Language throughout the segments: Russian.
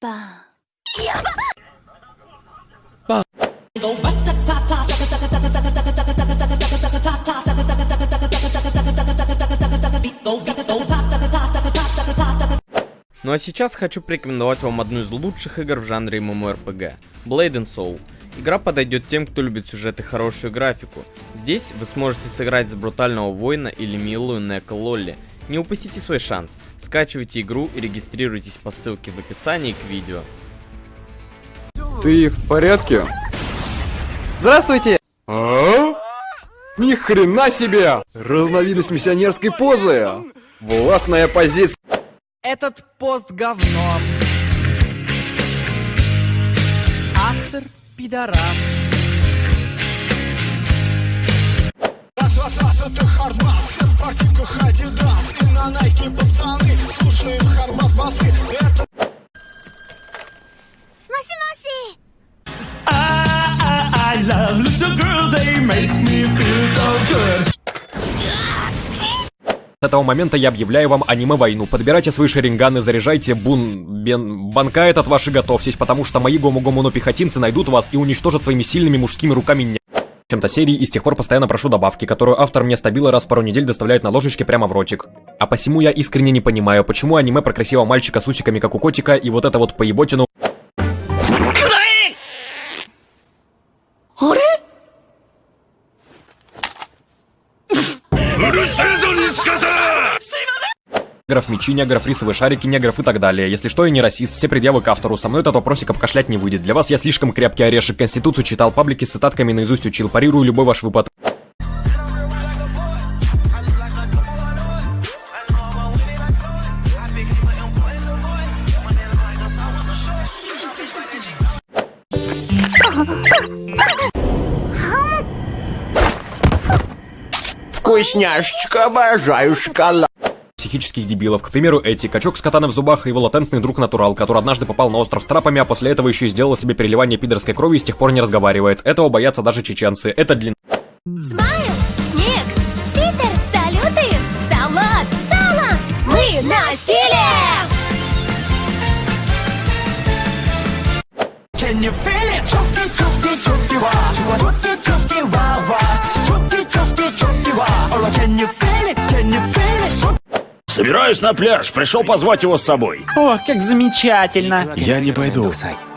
Ба. Ну а сейчас хочу порекомендовать вам одну из лучших игр в жанре MMORPG – Blade and Soul. Игра подойдет тем, кто любит сюжет и хорошую графику. Здесь вы сможете сыграть за брутального воина или милую Нека Лолли. Не упустите свой шанс. Скачивайте игру и регистрируйтесь по ссылке в описании к видео. Ты в порядке? Здравствуйте! А? Ни хрена себе! Разновидность миссионерской позы! Властная позиция! Этот пост говно. Автор пидорас. Make me feel so good. С этого момента я объявляю вам аниме-войну. Подбирайте свои шеринганы, заряжайте бун... Бен... Банка этот ваши готовьтесь, потому что мои гому-гому пехотинцы найдут вас и уничтожат своими сильными мужскими руками не... чем-то серии, и с тех пор постоянно прошу добавки, которую автор мне стабило раз в пару недель доставляет на ложечке прямо в ротик. А посему я искренне не понимаю, почему аниме про красивого мальчика с усиками, как у котика, и вот это вот поеботину... Негров мечи, негров рисовые шарики, негров и так далее. Если что, я не расист, все предъявы к автору. Со мной этот вопросик обкашлять не выйдет. Для вас я слишком крепкий орешек. Конституцию читал, паблики с цитатками наизусть учил. Парирую любой ваш выпад. вкусняшечка, обожаю шоколад психических дебилов. К примеру, Эти, качок с катаной в зубах и его латентный друг Натурал, который однажды попал на остров с трапами, а после этого еще и сделал себе переливание пидорской крови и с тех пор не разговаривает. Этого боятся даже чеченцы. Это длин... Смайл, снег, свитер, салюты, салат, сало. Мы на стиле! Can you feel it? чуки чуки чуки 와 Собираюсь на пляж, пришел позвать его с собой. О, как замечательно! Я не пойду.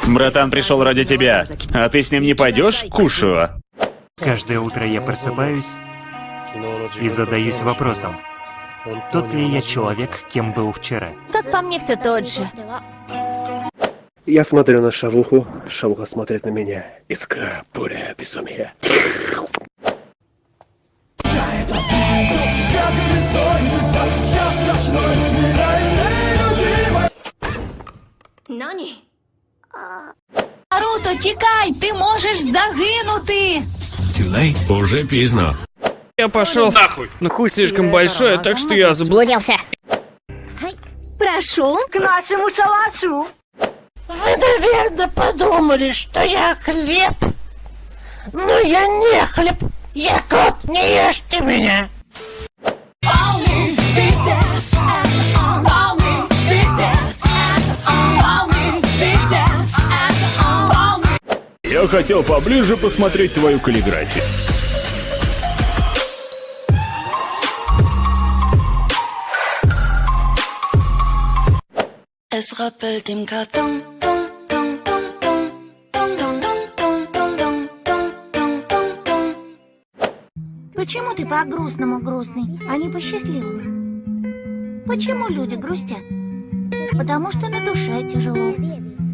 Братан пришел ради тебя. А ты с ним не пойдешь, Кушуа? Каждое утро я просыпаюсь и задаюсь вопросом, тот ли я человек, кем был вчера. Как по мне, все тот же. Я смотрю на шавуху, шавуха смотрит на меня. Искра, буря, безумие. Нани? Наруто, тікай! Ти можеш загинути! Уже пізно. Я пошел нахуй. Но хуй слишком большой, так что я забыл. Блудился. Прошу. К нашему шалашу! Вы, наверное, подумали, что я хлеб. Но я не хлеб. Я кот, не ешьте меня. Хотел поближе посмотреть твою каллиграфию. Es rappelt im Karton. Почему ты по-грустному грустный, а не по-счастливому? Почему люди грустят? Потому что на душе тяжело.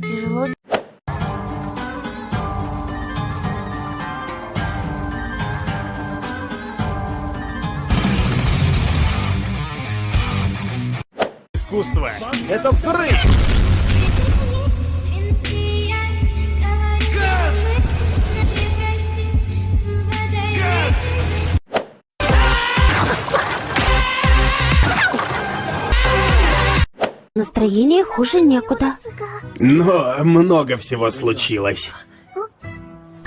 Тяжело Искусство — это взрыв. Настроение хуже некуда. Но много всего случилось.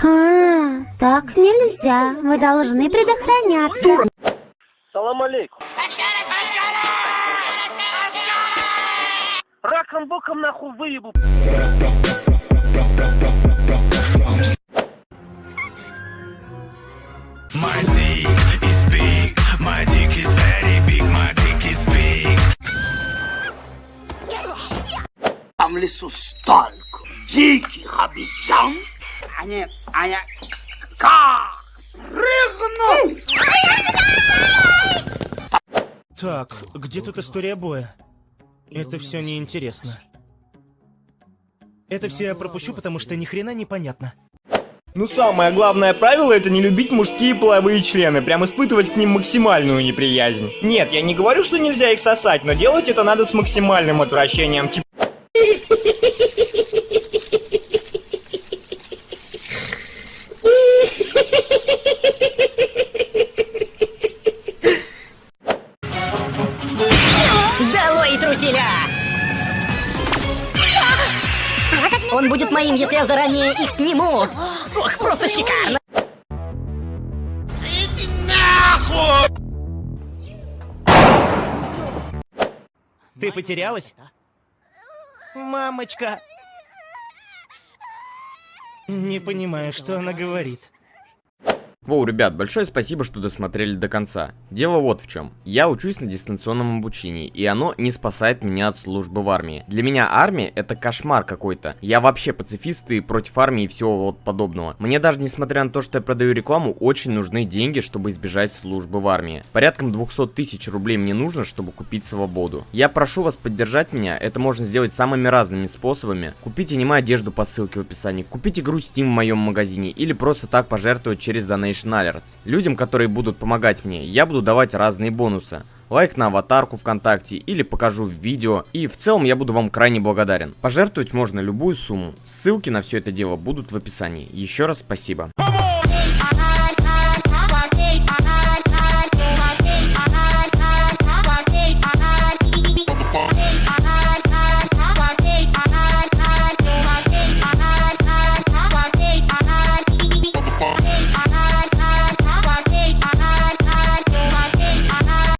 А, так нельзя. Мы должны предохраняться. Салам алейкум. Раком боком нахуй выебу. My dick is big, my dick is very big, my dick is big. Там в лесу столько диких обезьян. Они, они, как прыгнут. Так, где тут история боя? Это все неинтересно. Это все я пропущу, потому что ни хрена непонятно. Ну самое главное правило это не любить мужские половые члены, прям испытывать к ним максимальную неприязнь. Нет, я не говорю, что нельзя их сосать, но делать это надо с максимальным отвращением, типа... Он будет моим, если я заранее их сниму. Ох, просто шикарно! Иди нахуй! Ты потерялась? Мамочка! Не понимаю, что она говорит. Воу, ребят, большое спасибо, что досмотрели до конца. Дело вот в чем. Я учусь на дистанционном обучении, и оно не спасает меня от службы в армии. Для меня армия это кошмар какой-то. Я вообще пацифист и против армии и всего вот подобного. Мне даже несмотря на то, что я продаю рекламу, очень нужны деньги, чтобы избежать службы в армии. Порядком 200 тысяч рублей мне нужно, чтобы купить свободу. Я прошу вас поддержать меня, это можно сделать самыми разными способами. Купите аниме одежду по ссылке в описании, купите игру Steam в моем магазине или просто так пожертвовать через Alerts. Людям, которые будут помогать мне, я буду давать разные бонусы. Лайк на аватарку ВКонтакте или покажу видео. И в целом я буду вам крайне благодарен. Пожертвовать можно любую сумму. Ссылки на все это дело будут в описании. Еще раз спасибо.